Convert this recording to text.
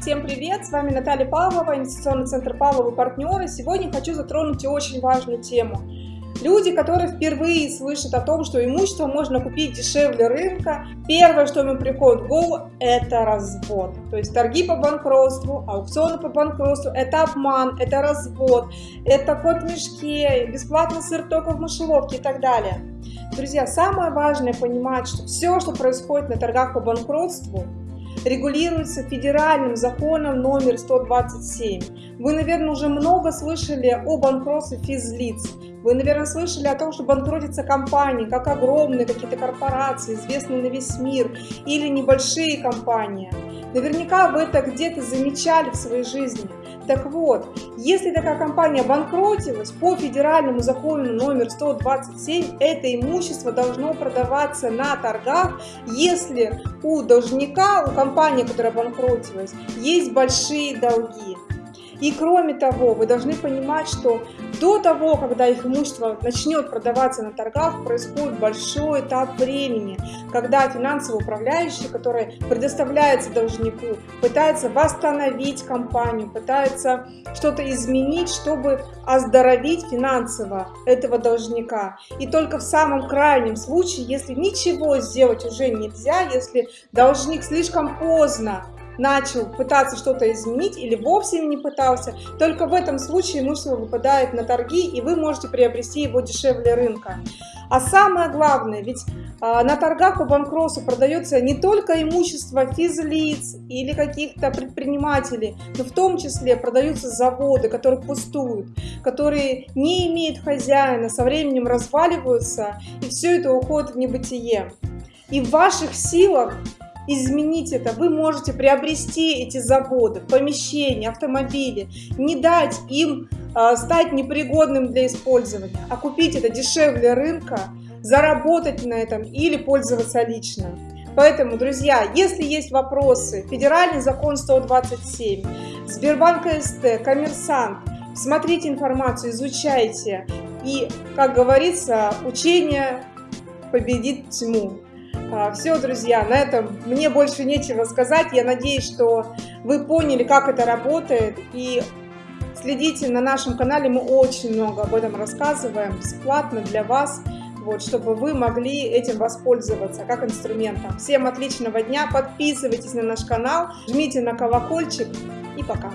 всем привет! С вами Наталья Павлова, инвестиционный центр Павлова партнеры. Сегодня хочу затронуть очень важную тему. Люди, которые впервые слышат о том, что имущество можно купить дешевле рынка, первое, что им приходит в голову, это развод. То есть торги по банкротству, аукционы по банкротству, это обман, это развод, это кот в мешке, бесплатный сыр только в мышеловке и так далее. Друзья, самое важное понимать, что все, что происходит на торгах по банкротству, регулируется федеральным законом номер 127. Вы, наверное, уже много слышали о банкротстве физлиц. Вы, наверное, слышали о том, что банкротятся компании, как огромные какие-то корпорации, известные на весь мир, или небольшие компании. Наверняка вы это где-то замечали в своей жизни. Так вот, если такая компания банкротилась, по федеральному закону номер 127 это имущество должно продаваться на торгах, если у должника, у компании, которая банкротилась, есть большие долги. И кроме того, вы должны понимать, что до того, когда их имущество начнет продаваться на торгах, происходит большой этап времени, когда финансовый управляющий, который предоставляется должнику, пытается восстановить компанию, пытается что-то изменить, чтобы оздоровить финансово этого должника. И только в самом крайнем случае, если ничего сделать уже нельзя, если должник слишком поздно начал пытаться что-то изменить или вовсе не пытался, только в этом случае имущество выпадает на торги, и вы можете приобрести его дешевле рынка. А самое главное, ведь а, на торгах по банкротству продается не только имущество физлиц или каких-то предпринимателей, но в том числе продаются заводы, которые пустуют, которые не имеют хозяина, со временем разваливаются, и все это уходит в небытие. И в ваших силах изменить это. Вы можете приобрести эти заводы, помещения, автомобили, не дать им э, стать непригодным для использования, а купить это дешевле рынка, заработать на этом или пользоваться лично. Поэтому, друзья, если есть вопросы, федеральный закон 127, Сбербанк СТ, коммерсант, смотрите информацию, изучайте. И, как говорится, учение победит тьму. А, Все, друзья, на этом мне больше нечего сказать. Я надеюсь, что вы поняли, как это работает. И следите на нашем канале, мы очень много об этом рассказываем бесплатно для вас, вот, чтобы вы могли этим воспользоваться как инструментом. Всем отличного дня, подписывайтесь на наш канал, жмите на колокольчик и пока.